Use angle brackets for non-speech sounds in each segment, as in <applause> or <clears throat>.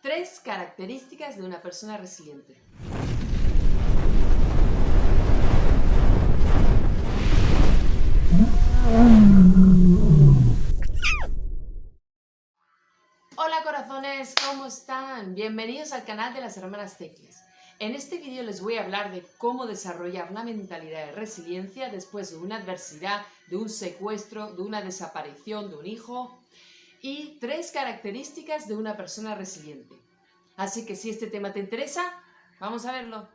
Tres características de una persona resiliente. Hola corazones, ¿cómo están? Bienvenidos al canal de las hermanas Tecles. En este vídeo les voy a hablar de cómo desarrollar una mentalidad de resiliencia después de una adversidad, de un secuestro, de una desaparición de un hijo y tres características de una persona resiliente. Así que si este tema te interesa, vamos a verlo.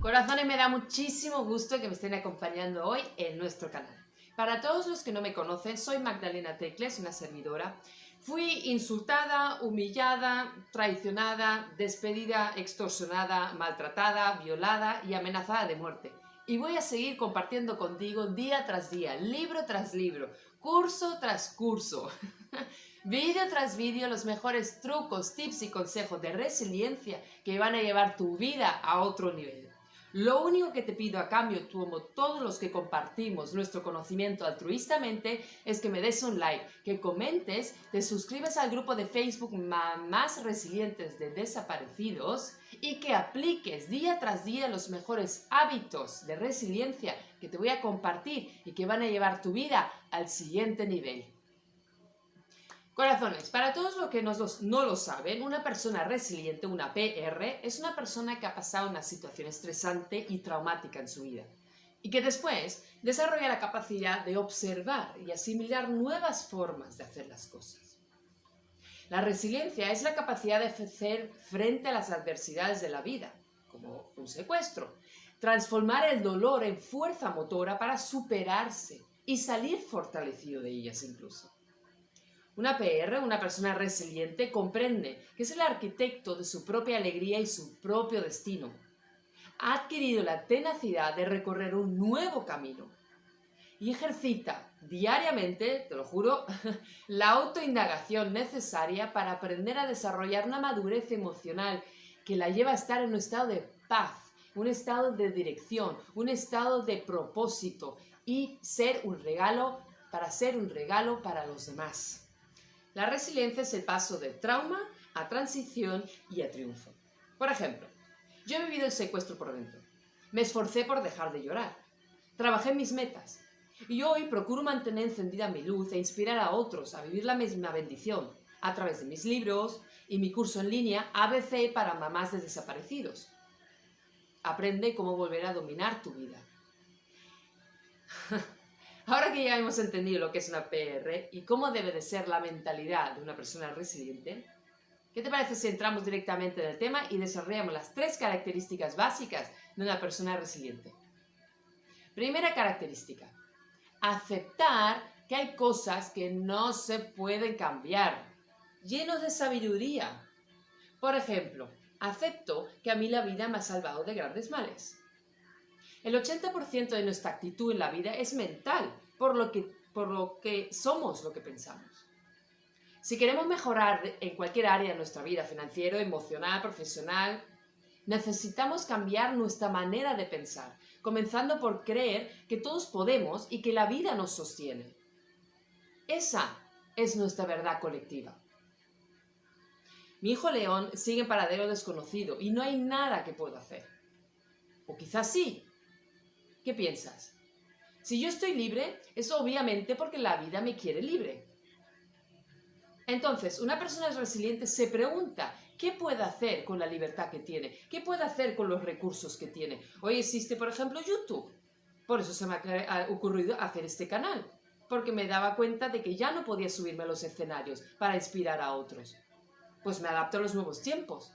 Corazones, me da muchísimo gusto que me estén acompañando hoy en nuestro canal. Para todos los que no me conocen, soy Magdalena Tecles, una servidora. Fui insultada, humillada, traicionada, despedida, extorsionada, maltratada, violada y amenazada de muerte. Y voy a seguir compartiendo contigo día tras día, libro tras libro, curso tras curso, <laughs> vídeo tras vídeo, los mejores trucos, tips y consejos de resiliencia que van a llevar tu vida a otro nivel. Lo único que te pido a cambio, como todos los que compartimos nuestro conocimiento altruistamente, es que me des un like, que comentes, te suscribes al grupo de Facebook Mamás Resilientes de Desaparecidos y que apliques día tras día los mejores hábitos de resiliencia que te voy a compartir y que van a llevar tu vida al siguiente nivel. Corazones, para todos los que no, lo saben, una persona resiliente, una PR, es una persona que ha pasado una situación estresante y traumática en su vida y que después desarrolla la capacidad de observar y asimilar nuevas formas de hacer las cosas. La resiliencia es la capacidad de hacer frente a las adversidades de la vida, como un secuestro, transformar el dolor en fuerza motora para superarse y salir fortalecido de ellas incluso. Una PR, una persona resiliente, comprende que es el arquitecto de su propia alegría y su propio destino. Ha adquirido la tenacidad de recorrer un nuevo camino y ejercita diariamente, te lo juro, <laughs> la autoindagación necesaria para aprender a desarrollar una madurez emocional que la lleva a estar en un estado de paz, un estado de dirección, un estado de propósito y ser un regalo para ser un regalo para los demás. La resiliencia es el paso de trauma a transición y a triunfo. Por ejemplo, yo he vivido el secuestro por dentro. Me esforcé por dejar de llorar. Trabajé mis metas. Y hoy procuro mantener encendida mi luz e inspirar a otros a vivir la misma bendición a través de mis libros y mi curso en línea ABC para mamás de desaparecidos. Aprende cómo volver a dominar tu vida. <laughs> Ahora que ya hemos entendido lo que es una PR y cómo debe de ser la mentalidad de una persona resiliente, ¿qué te parece si entramos directamente en el tema y desarrollamos las tres características básicas de una persona resiliente? Primera característica, aceptar que hay cosas que no se pueden cambiar, llenos de sabiduría. Por ejemplo, acepto que a mí la vida me ha salvado de grandes males. El 80% de nuestra actitud en la vida es mental, por lo, que, por lo que somos lo que pensamos. Si queremos mejorar en cualquier área de nuestra vida, financiero, emocional, profesional, necesitamos cambiar nuestra manera de pensar, comenzando por creer que todos podemos y que la vida nos sostiene. Esa es nuestra verdad colectiva. Mi hijo León sigue en paradero desconocido y no hay nada que pueda hacer. O quizás sí, ¿Qué piensas? Si yo estoy libre, es obviamente porque la vida me quiere libre. Entonces, una persona resiliente se pregunta, ¿qué puede hacer con la libertad que tiene? ¿Qué puede hacer con los recursos que tiene? Hoy existe, por ejemplo, YouTube. Por eso se me ha ocurrido hacer este canal, porque me daba cuenta de que ya no podía subirme a los escenarios para inspirar a otros. Pues me adapto a los nuevos tiempos.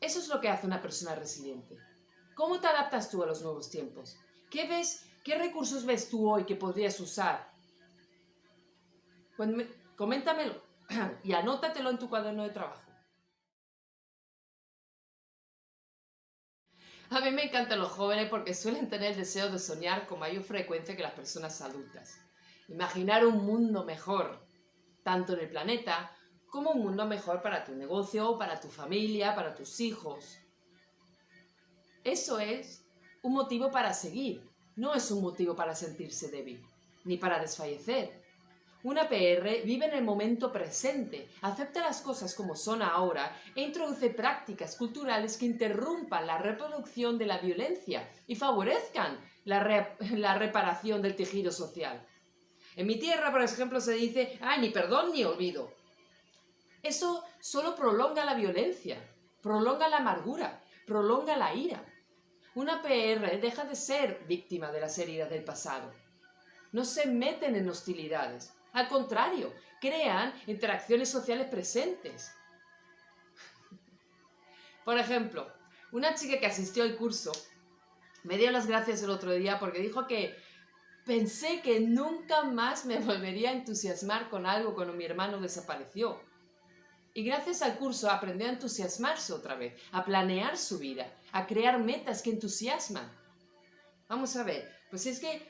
Eso es lo que hace una persona resiliente. ¿Cómo te adaptas tú a los nuevos tiempos? ¿Qué ves? ¿Qué recursos ves tú hoy que podrías usar? coméntamelo <clears throat> y anótatelo en tu cuaderno de trabajo. A mí me encantan los jóvenes porque suelen tener el deseo de soñar con mayor frecuencia que las personas adultas. Imaginar un mundo mejor, tanto en el planeta como un mundo mejor para tu negocio, para tu familia, para tus hijos. Eso es un motivo para seguir, no es un motivo para sentirse débil. ni para desfallecer. Una PR vive en el momento presente, acepta las cosas como son ahora e introduce prácticas culturales que interrumpan la reproducción de la violencia y favorezcan la, reparación del tejido social. En mi tierra, por ejemplo, se dice, ¡ay, ni perdón ni olvido! Eso solo prolonga la violencia, prolonga la amargura, prolonga la ira. Una PR deja de ser víctima de las heridas del pasado. No se meten en hostilidades, al contrario, crean interacciones sociales presentes. Por ejemplo, una chica que asistió al curso me dio las gracias el otro día porque dijo que pensé que nunca más me <laughs> volvería a entusiasmar con algo cuando mi hermano desapareció. Y gracias al curso aprendió a entusiasmarse otra vez, a planear su vida, a crear metas que entusiasman. Vamos a ver, pues es que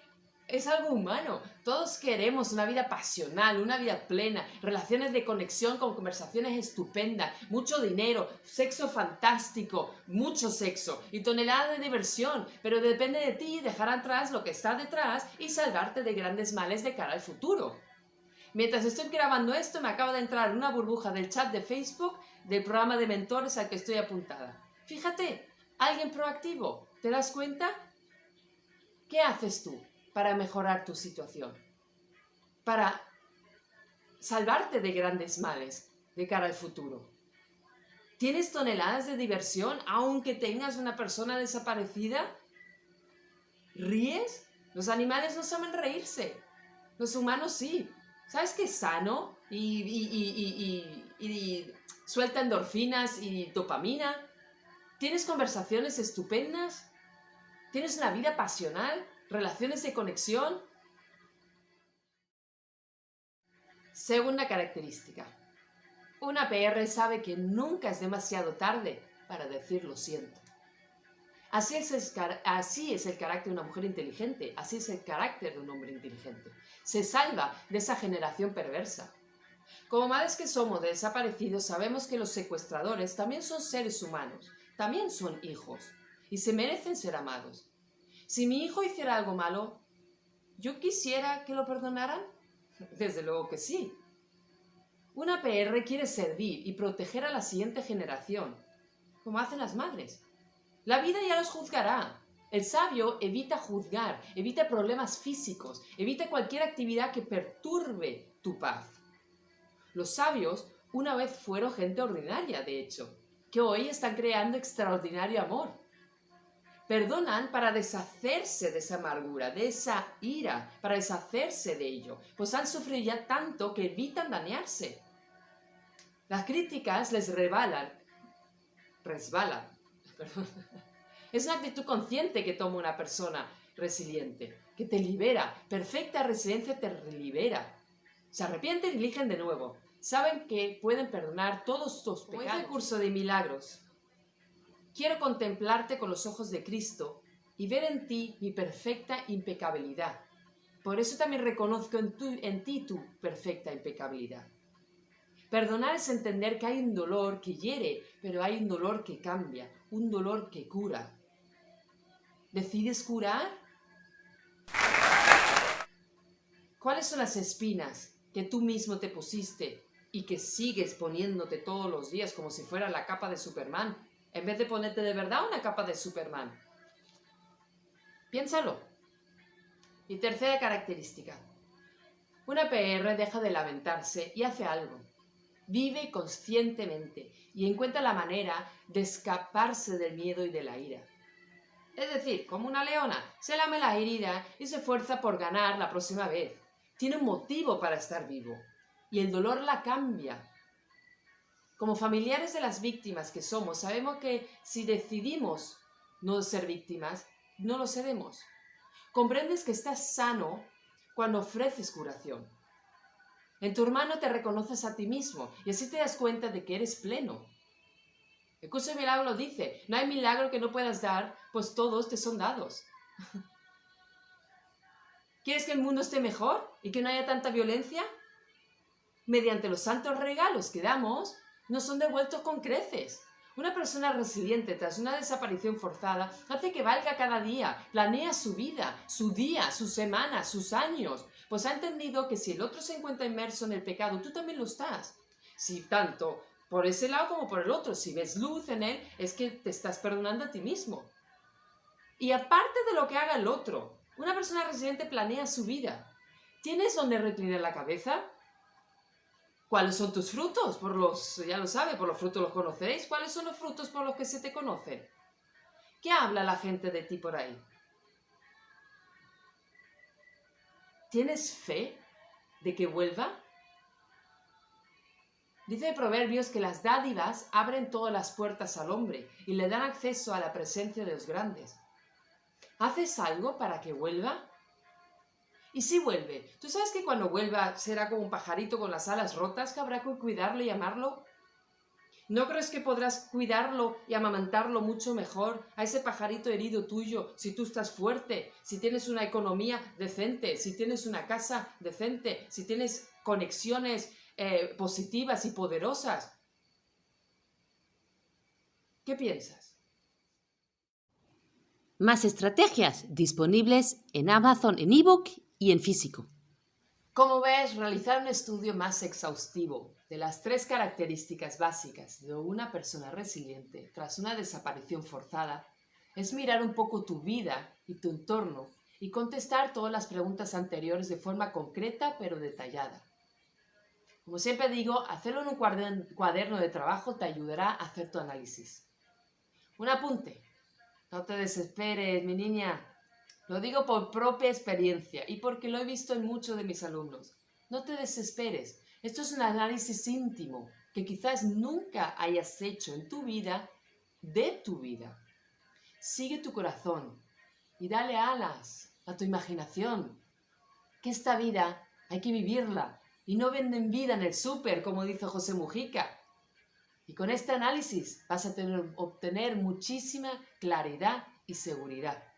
es algo humano. Todos queremos una vida pasional, una vida plena, relaciones de conexión con conversaciones estupendas, mucho dinero, sexo fantástico, mucho sexo y toneladas de diversión, pero depende de ti dejar atrás lo que está detrás y salvarte de grandes males de cara al futuro. Mientras estoy grabando esto, me acaba de entrar una burbuja del chat de Facebook del programa de mentores al que estoy apuntada. Fíjate, alguien proactivo, ¿te das cuenta? ¿Qué haces tú? Para mejorar tu situación, para salvarte de grandes males de cara al futuro. ¿Tienes toneladas de diversión aunque tengas una persona desaparecida? ¿Ríes? Los animales no saben reírse. Los humanos sí. ¿Sabes qué es sano? Y, y suelta endorfinas y dopamina. ¿Tienes conversaciones estupendas? ¿Tienes una vida pasional? Relaciones de conexión. Segunda característica. Una PR sabe que nunca es demasiado tarde para decir lo siento. Así es, el, así es el carácter de una mujer inteligente, así es el carácter de un hombre inteligente. Se salva de esa generación perversa. Como madres que somos de desaparecidos, sabemos que los secuestradores también son seres humanos, también son hijos, y se merecen ser amados. Si mi hijo hiciera algo malo, ¿yo quisiera que lo perdonaran? Desde luego que sí. Una PR quiere servir y proteger a la siguiente generación, como hacen las madres. La vida ya los juzgará. El sabio evita juzgar, evita problemas físicos, evita cualquier actividad que perturbe tu paz. Los sabios una vez fueron gente ordinaria, de hecho, que hoy están creando extraordinario amor perdonan para deshacerse de esa amargura, de esa ira, para deshacerse de ello, pues han sufrido ya tanto que evitan dañarse. Las críticas les rebalan, resbalan. <laughs> Es una actitud consciente que toma una persona resiliente, que te libera. Perfecta resiliencia te libera. Se arrepienten y eligen de nuevo. Saben que pueden perdonar todos tus pecados. el curso de milagros, Quiero contemplarte con los ojos de Cristo y ver en ti mi perfecta impecabilidad. Por eso también reconozco en, en ti tu perfecta impecabilidad. Perdonar es entender que hay un dolor que hiere, pero hay un dolor que cambia, un dolor que cura. ¿Decides curar? ¿Cuáles son las espinas que tú mismo te pusiste y que sigues poniéndote todos los días como si fuera la capa de Superman en vez de ponerte de verdad una capa de Superman. Piénsalo. Y tercera característica. Una PR deja de lamentarse y hace algo. Vive conscientemente y encuentra la manera de escaparse del miedo y de la ira. Es decir, como una leona, se lame la herida y se esfuerza por ganar la próxima vez. Tiene un motivo para estar vivo. Y el dolor la cambia, como familiares de las víctimas que somos, sabemos que si decidimos no ser víctimas, no lo seremos. Comprendes que estás sano cuando ofreces curación. En tu hermano te reconoces a ti mismo y así te das cuenta de que eres pleno. El curso de milagro dice, no hay milagro que no puedas dar, pues todos te son dados. <laughs> ¿Quieres que el mundo esté mejor y que no haya tanta violencia? Mediante los santos regalos que damos, no son devueltos con creces. Una persona resiliente tras una desaparición forzada hace que valga cada día, planea su vida, su día, sus semanas, sus años, pues ha entendido que si el otro se encuentra inmerso en el pecado, tú también lo estás. Si tanto por ese lado como por el otro, si ves luz en él, es que te estás perdonando a ti mismo. Y aparte de lo que haga el otro, una persona resiliente planea su vida. ¿Tienes donde reclinar la cabeza? ¿Cuáles son tus frutos? Por los, ya lo sabe, por los frutos los conocéis. ¿Cuáles son los frutos por los que se te conocen? ¿Qué habla la gente de ti por ahí? ¿Tienes fe de que vuelva? Dice Proverbios que las dádivas abren todas las puertas al hombre y le dan acceso a la presencia de los grandes. ¿Haces algo para que vuelva? Y si vuelve, ¿tú sabes que cuando vuelva será como un pajarito con las alas rotas que habrá que cuidarlo y amarlo? ¿No crees que podrás cuidarlo y amamantarlo mucho mejor a ese pajarito herido tuyo si tú estás fuerte, si tienes una economía decente, si tienes una casa decente, si tienes conexiones eh, positivas y poderosas? ¿Qué piensas? Más estrategias disponibles en Amazon en ebook y en físico. Como ves, realizar un estudio más exhaustivo de las tres características básicas de una persona resiliente tras una desaparición forzada es mirar un poco tu vida y tu entorno y contestar todas las preguntas anteriores de forma concreta pero detallada. Como siempre digo, hacerlo en un cuaderno de trabajo te ayudará a hacer tu análisis. Un apunte. No te desesperes, mi niña. Lo digo por propia experiencia y porque lo he visto en muchos de mis alumnos. No te desesperes. Esto es un análisis íntimo que quizás nunca hayas hecho en tu vida de tu vida. Sigue tu corazón y dale alas a tu imaginación. Que esta vida hay que vivirla y no venden vida en el súper, como dice José Mujica. Y con este análisis vas a tener, obtener muchísima claridad y seguridad.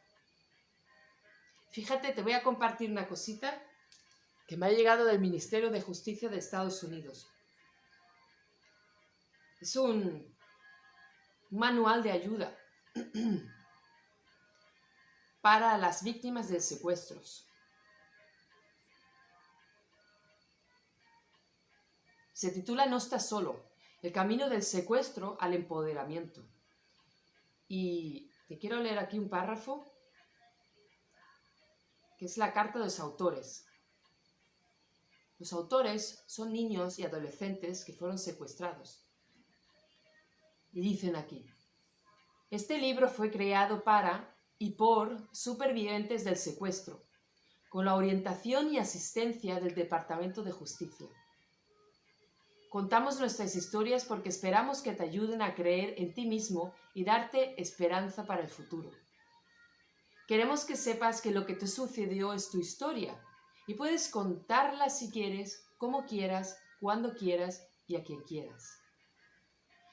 Fíjate, te voy a compartir una cosita que me ha llegado del Ministerio de Justicia de Estados Unidos. Es un manual de ayuda <clears throat> para las víctimas de secuestros. Se titula No estás solo, el camino del secuestro al empoderamiento. Y te quiero leer aquí un párrafo que es la carta de los autores. Los autores son niños y adolescentes que fueron secuestrados. Y dicen aquí, este libro fue creado para y por supervivientes del secuestro, con la orientación y asistencia del Departamento de Justicia. Contamos nuestras historias porque esperamos que te ayuden a creer en ti mismo y darte esperanza para el futuro. Queremos que sepas que lo que te sucedió es tu historia y puedes contarla si quieres, como quieras, cuando quieras y a quien quieras.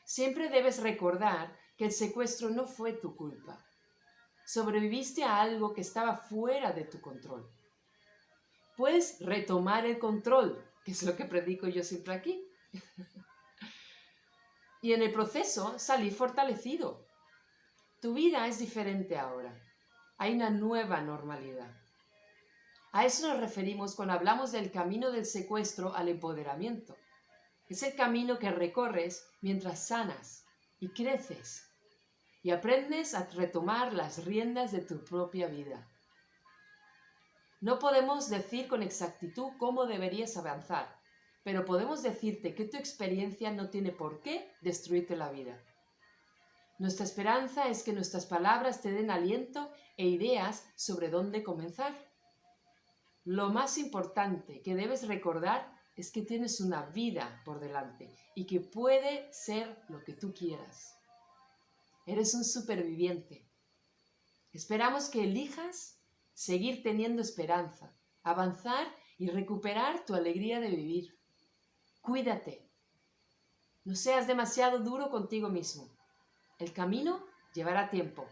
Siempre debes recordar que el secuestro no fue tu culpa. Sobreviviste a algo que estaba fuera de tu control. Puedes retomar el control, que es lo que predico yo siempre aquí. <laughs> y en el proceso salir fortalecido. Tu vida es diferente ahora hay una nueva normalidad. A eso nos referimos cuando hablamos del camino del secuestro al empoderamiento. Es el camino que recorres mientras sanas y creces y aprendes a retomar las riendas de tu propia vida. No podemos decir con exactitud cómo deberías avanzar, pero podemos decirte que tu experiencia no tiene por qué destruirte la vida. Nuestra esperanza es que nuestras palabras te den aliento e ideas sobre dónde comenzar. Lo más importante que debes recordar es que tienes una vida por delante y que puede ser lo que tú quieras. Eres un superviviente. Esperamos que elijas seguir teniendo esperanza, avanzar y recuperar tu alegría de vivir. Cuídate. No seas demasiado duro contigo mismo. El camino llevará tiempo,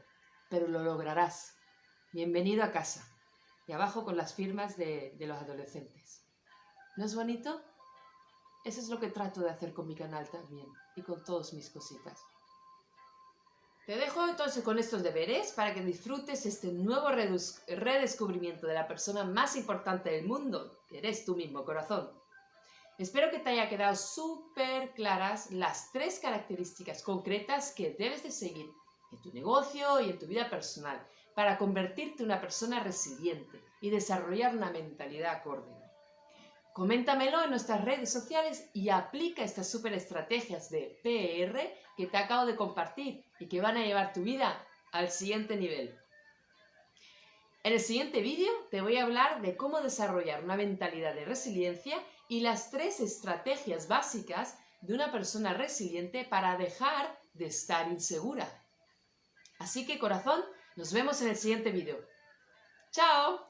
pero lo lograrás. Bienvenido a casa. Y abajo con las firmas de, los adolescentes. ¿No es bonito? Eso es lo que trato de hacer con mi canal también y con todas mis cositas. Te dejo entonces con estos deberes para que disfrutes este nuevo redescubrimiento de la persona más importante del mundo, que eres tú mismo, corazón. Espero que te haya quedado súper claras las tres características concretas que debes de seguir en tu negocio y en tu vida personal para convertirte en una persona resiliente y desarrollar una mentalidad acorde. Coméntamelo en nuestras redes sociales y aplica estas super estrategias de PR que te acabo de compartir y que van a llevar tu vida al siguiente nivel. En el siguiente vídeo te voy a hablar de cómo desarrollar una mentalidad de resiliencia y las tres estrategias básicas de una persona resiliente para dejar de estar insegura. Así que corazón, nos vemos en el siguiente vídeo. ¡Chao!